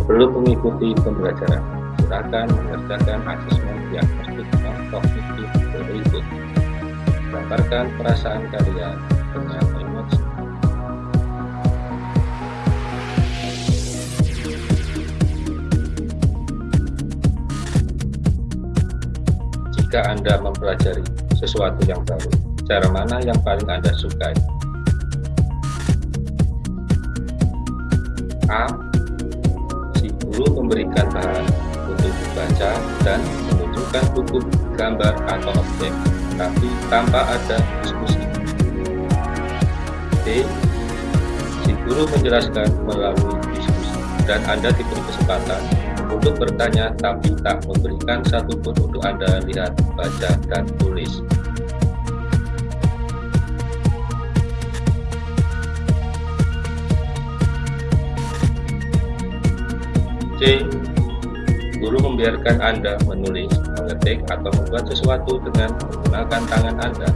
Sebelum mengikuti pembelajaran, silakan mengerjakan asesmen diagnostik non kognitif berikut. Gambarkan perasaan kalian dengan emoji. Jika Anda mempelajari sesuatu yang baru, cara mana yang paling Anda sukai? A. Guru memberikan bahan untuk dibaca dan menunjukkan buku, gambar, atau objek, tapi tanpa ada diskusi. B. Si guru menjelaskan melalui diskusi dan Anda diberi kesempatan untuk bertanya tapi tak memberikan satupun untuk Anda lihat, baca, dan tulis. Guru membiarkan Anda menulis, mengetik, atau membuat sesuatu dengan menggunakan tangan Anda.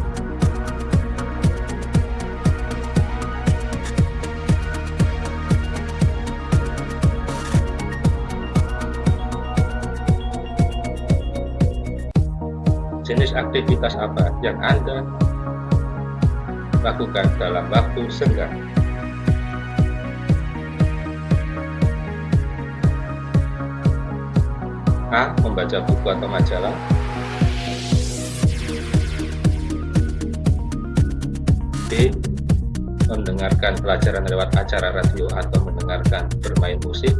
Jenis aktivitas apa yang Anda lakukan dalam waktu senggang? A. Membaca buku atau majalah B. Mendengarkan pelajaran lewat acara radio atau mendengarkan bermain musik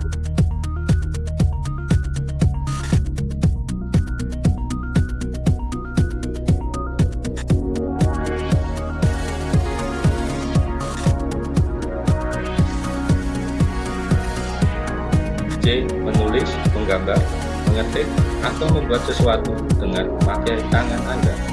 C. Menulis, menggambar, mengetik, atau membuat sesuatu dengan memakai tangan Anda.